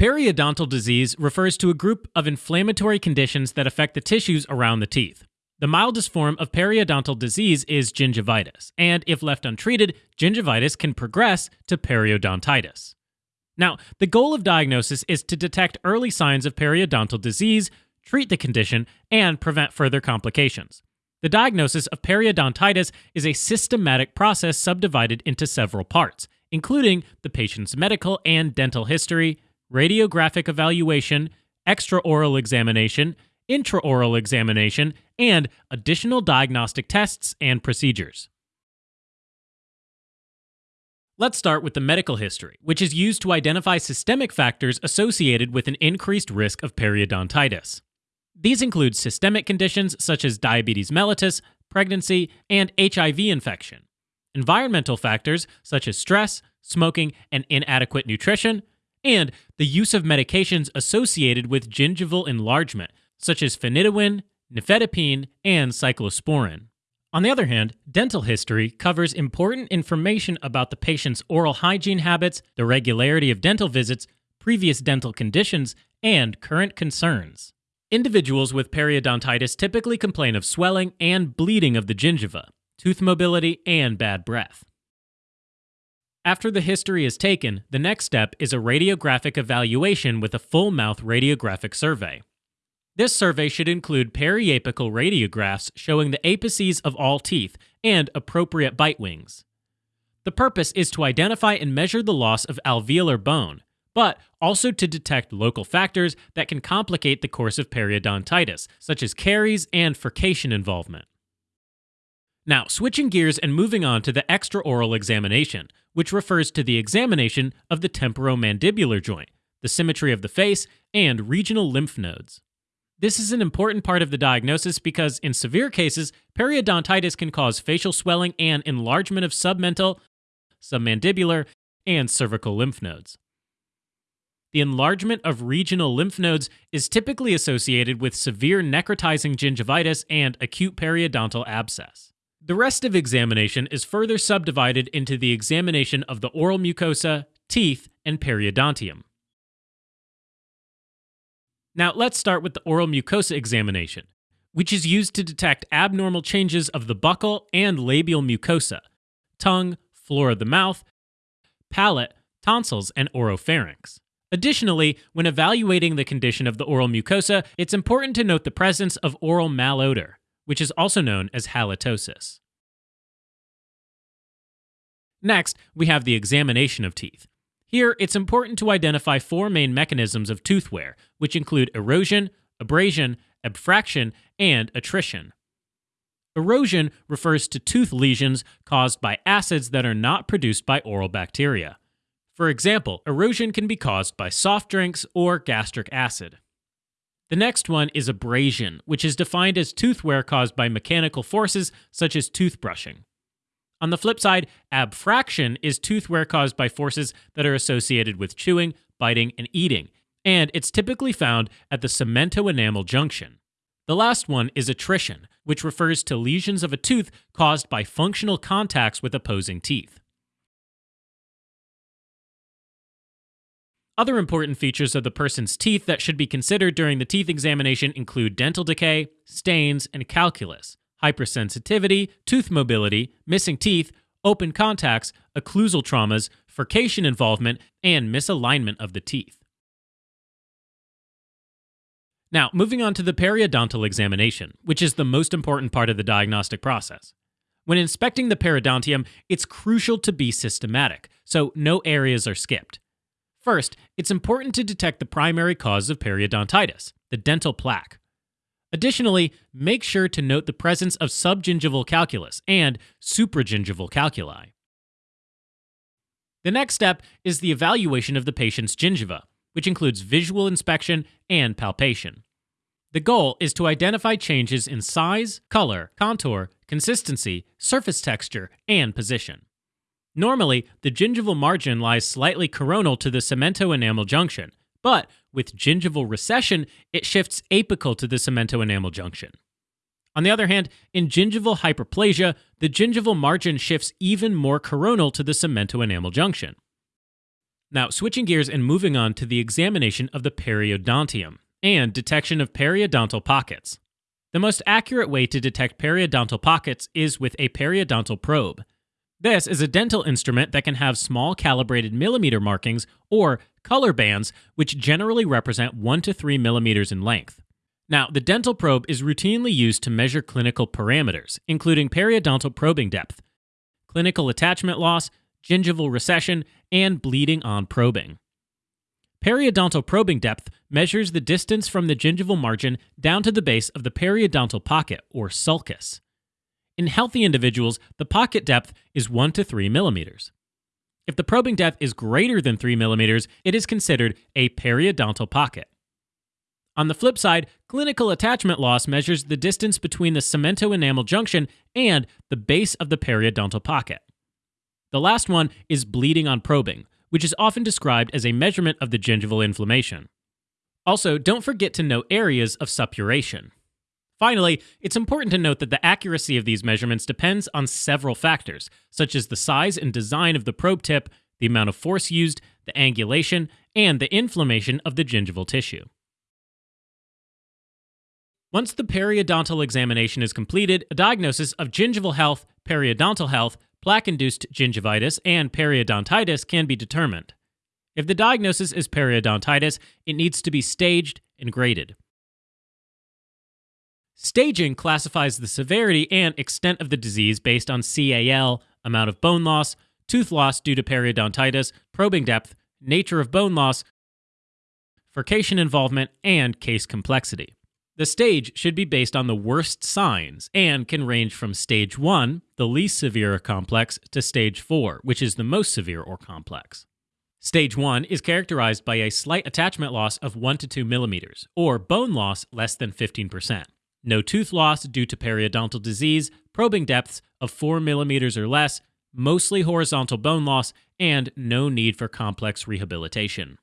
Periodontal disease refers to a group of inflammatory conditions that affect the tissues around the teeth. The mildest form of periodontal disease is gingivitis, and if left untreated, gingivitis can progress to periodontitis. Now, the goal of diagnosis is to detect early signs of periodontal disease, treat the condition, and prevent further complications. The diagnosis of periodontitis is a systematic process subdivided into several parts, including the patient's medical and dental history, radiographic evaluation, extraoral examination, intraoral examination, and additional diagnostic tests and procedures. Let's start with the medical history, which is used to identify systemic factors associated with an increased risk of periodontitis. These include systemic conditions such as diabetes mellitus, pregnancy, and HIV infection, environmental factors such as stress, smoking, and inadequate nutrition, and the use of medications associated with gingival enlargement, such as phenytoin, nifedipine, and cyclosporin. On the other hand, dental history covers important information about the patient's oral hygiene habits, the regularity of dental visits, previous dental conditions, and current concerns. Individuals with periodontitis typically complain of swelling and bleeding of the gingiva, tooth mobility, and bad breath. After the history is taken, the next step is a radiographic evaluation with a full mouth radiographic survey. This survey should include periapical radiographs showing the apices of all teeth and appropriate bite wings. The purpose is to identify and measure the loss of alveolar bone, but also to detect local factors that can complicate the course of periodontitis, such as caries and furcation involvement. Now, switching gears and moving on to the extraoral examination, which refers to the examination of the temporomandibular joint, the symmetry of the face, and regional lymph nodes. This is an important part of the diagnosis because, in severe cases, periodontitis can cause facial swelling and enlargement of submental, submandibular, and cervical lymph nodes. The enlargement of regional lymph nodes is typically associated with severe necrotizing gingivitis and acute periodontal abscess. The rest of examination is further subdivided into the examination of the oral mucosa, teeth, and periodontium. Now, let's start with the oral mucosa examination, which is used to detect abnormal changes of the buccal and labial mucosa, tongue, floor of the mouth, palate, tonsils, and oropharynx. Additionally, when evaluating the condition of the oral mucosa, it's important to note the presence of oral malodor, which is also known as halitosis. Next, we have the examination of teeth. Here, it's important to identify four main mechanisms of tooth wear, which include erosion, abrasion, abfraction, and attrition. Erosion refers to tooth lesions caused by acids that are not produced by oral bacteria. For example, erosion can be caused by soft drinks or gastric acid. The next one is abrasion, which is defined as tooth wear caused by mechanical forces such as toothbrushing. On the flip side, abfraction is tooth wear caused by forces that are associated with chewing, biting, and eating, and it's typically found at the cemento-enamel junction. The last one is attrition, which refers to lesions of a tooth caused by functional contacts with opposing teeth. Other important features of the person's teeth that should be considered during the teeth examination include dental decay, stains, and calculus, hypersensitivity, tooth mobility, missing teeth, open contacts, occlusal traumas, furcation involvement, and misalignment of the teeth. Now, moving on to the periodontal examination, which is the most important part of the diagnostic process. When inspecting the periodontium, it's crucial to be systematic, so no areas are skipped. First, it's important to detect the primary cause of periodontitis, the dental plaque. Additionally, make sure to note the presence of subgingival calculus and supragingival calculi. The next step is the evaluation of the patient's gingiva, which includes visual inspection and palpation. The goal is to identify changes in size, color, contour, consistency, surface texture, and position. Normally, the gingival margin lies slightly coronal to the cemento-enamel junction, but with gingival recession, it shifts apical to the cemento-enamel junction. On the other hand, in gingival hyperplasia, the gingival margin shifts even more coronal to the cemento-enamel junction. Now, switching gears and moving on to the examination of the periodontium and detection of periodontal pockets. The most accurate way to detect periodontal pockets is with a periodontal probe. This is a dental instrument that can have small calibrated millimeter markings or color bands, which generally represent 1 to 3 millimeters in length. Now, the dental probe is routinely used to measure clinical parameters, including periodontal probing depth, clinical attachment loss, gingival recession, and bleeding on probing. Periodontal probing depth measures the distance from the gingival margin down to the base of the periodontal pocket, or sulcus. In healthy individuals, the pocket depth is 1 to 3 millimeters. If the probing depth is greater than 3 millimeters, it is considered a periodontal pocket. On the flip side, clinical attachment loss measures the distance between the cemento enamel junction and the base of the periodontal pocket. The last one is bleeding on probing, which is often described as a measurement of the gingival inflammation. Also, don't forget to note areas of suppuration. Finally, it's important to note that the accuracy of these measurements depends on several factors, such as the size and design of the probe tip, the amount of force used, the angulation, and the inflammation of the gingival tissue. Once the periodontal examination is completed, a diagnosis of gingival health, periodontal health, plaque induced gingivitis, and periodontitis can be determined. If the diagnosis is periodontitis, it needs to be staged and graded. Staging classifies the severity and extent of the disease based on CAL, amount of bone loss, tooth loss due to periodontitis, probing depth, nature of bone loss, furcation involvement, and case complexity. The stage should be based on the worst signs and can range from stage 1, the least severe or complex, to stage 4, which is the most severe or complex. Stage 1 is characterized by a slight attachment loss of 1 to 2 millimeters, or bone loss less than 15%. No tooth loss due to periodontal disease, probing depths of 4 millimeters or less, mostly horizontal bone loss, and no need for complex rehabilitation.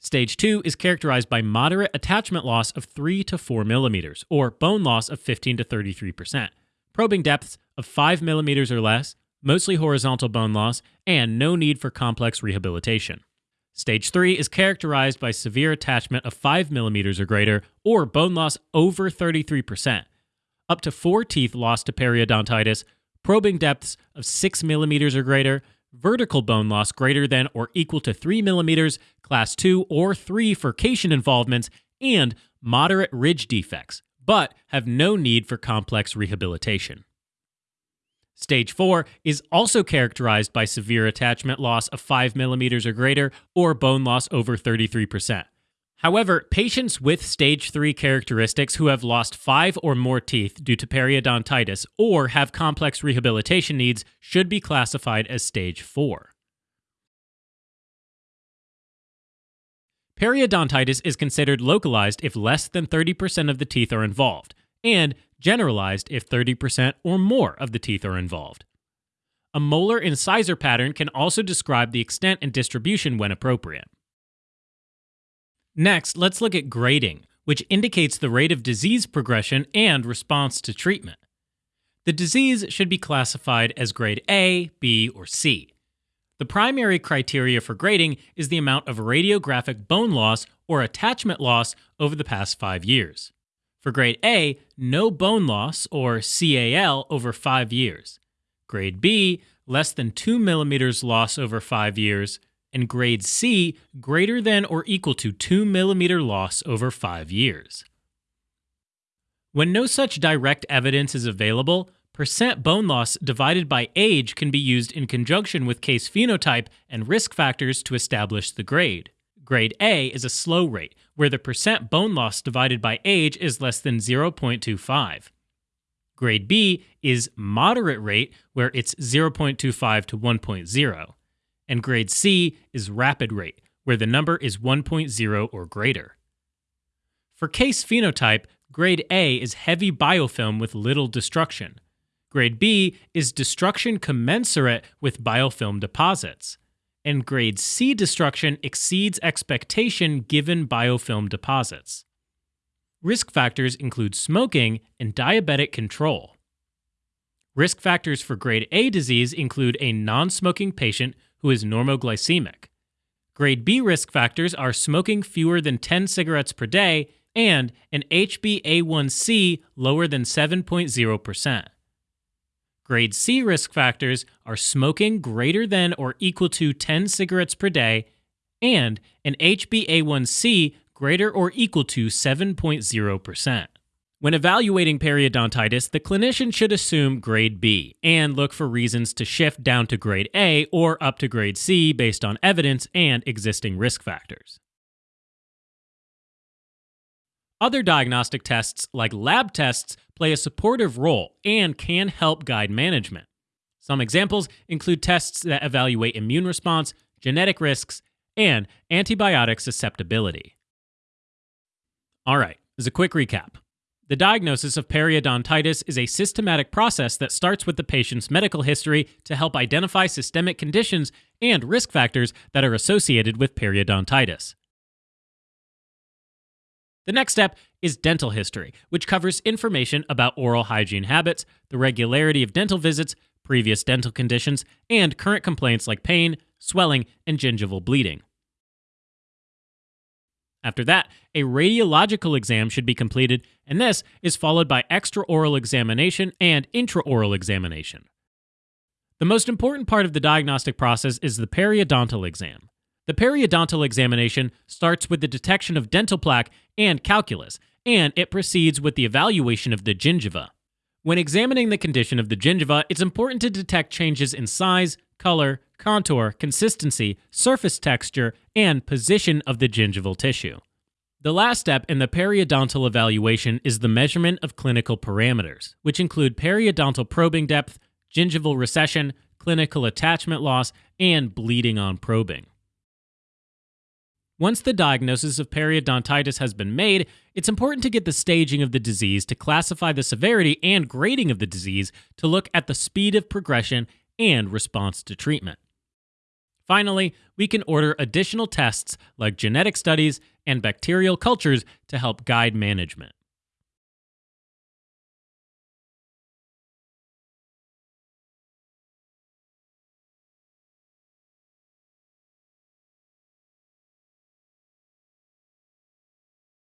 Stage 2 is characterized by moderate attachment loss of 3 to 4 millimeters, or bone loss of 15 to 33%, probing depths of 5 millimeters or less, mostly horizontal bone loss, and no need for complex rehabilitation. Stage 3 is characterized by severe attachment of 5 millimeters or greater, or bone loss over 33%, up to 4 teeth lost to periodontitis, probing depths of 6 millimeters or greater, vertical bone loss greater than or equal to 3 millimeters, class 2 or 3 furcation involvements, and moderate ridge defects, but have no need for complex rehabilitation. Stage 4 is also characterized by severe attachment loss of 5 millimeters or greater or bone loss over 33%. However, patients with stage 3 characteristics who have lost 5 or more teeth due to periodontitis or have complex rehabilitation needs should be classified as stage 4. Periodontitis is considered localized if less than 30% of the teeth are involved, and generalized if 30% or more of the teeth are involved. A molar incisor pattern can also describe the extent and distribution when appropriate. Next, let's look at grading, which indicates the rate of disease progression and response to treatment. The disease should be classified as grade A, B, or C. The primary criteria for grading is the amount of radiographic bone loss or attachment loss over the past five years. For grade A, no bone loss or CAL over five years. Grade B, less than 2 millimeters loss over five years and grade C greater than or equal to 2 millimeter loss over 5 years. When no such direct evidence is available, percent bone loss divided by age can be used in conjunction with case phenotype and risk factors to establish the grade. Grade A is a slow rate, where the percent bone loss divided by age is less than 0.25. Grade B is moderate rate, where it's 0.25 to 1.0 and grade C is rapid rate, where the number is 1.0 or greater. For case phenotype, grade A is heavy biofilm with little destruction. Grade B is destruction commensurate with biofilm deposits. And grade C destruction exceeds expectation given biofilm deposits. Risk factors include smoking and diabetic control. Risk factors for grade A disease include a non smoking patient who is normoglycemic, Grade B risk factors are smoking fewer than 10 cigarettes per day and an HbA1c lower than 7.0%. Grade C risk factors are smoking greater than or equal to 10 cigarettes per day and an HbA1c greater or equal to 7.0%. When evaluating periodontitis, the clinician should assume grade B and look for reasons to shift down to grade A or up to grade C based on evidence and existing risk factors. Other diagnostic tests, like lab tests, play a supportive role and can help guide management. Some examples include tests that evaluate immune response, genetic risks, and antibiotic susceptibility. All right, as a quick recap. The diagnosis of periodontitis is a systematic process that starts with the patient's medical history to help identify systemic conditions and risk factors that are associated with periodontitis. The next step is dental history, which covers information about oral hygiene habits, the regularity of dental visits, previous dental conditions, and current complaints like pain, swelling, and gingival bleeding. After that, a radiological exam should be completed, and this is followed by extraoral examination and intraoral examination. The most important part of the diagnostic process is the periodontal exam. The periodontal examination starts with the detection of dental plaque and calculus, and it proceeds with the evaluation of the gingiva. When examining the condition of the gingiva, it's important to detect changes in size, color, contour, consistency, surface texture, and position of the gingival tissue. The last step in the periodontal evaluation is the measurement of clinical parameters, which include periodontal probing depth, gingival recession, clinical attachment loss, and bleeding on probing. Once the diagnosis of periodontitis has been made, it's important to get the staging of the disease to classify the severity and grading of the disease to look at the speed of progression and response to treatment. Finally, we can order additional tests like genetic studies and bacterial cultures to help guide management.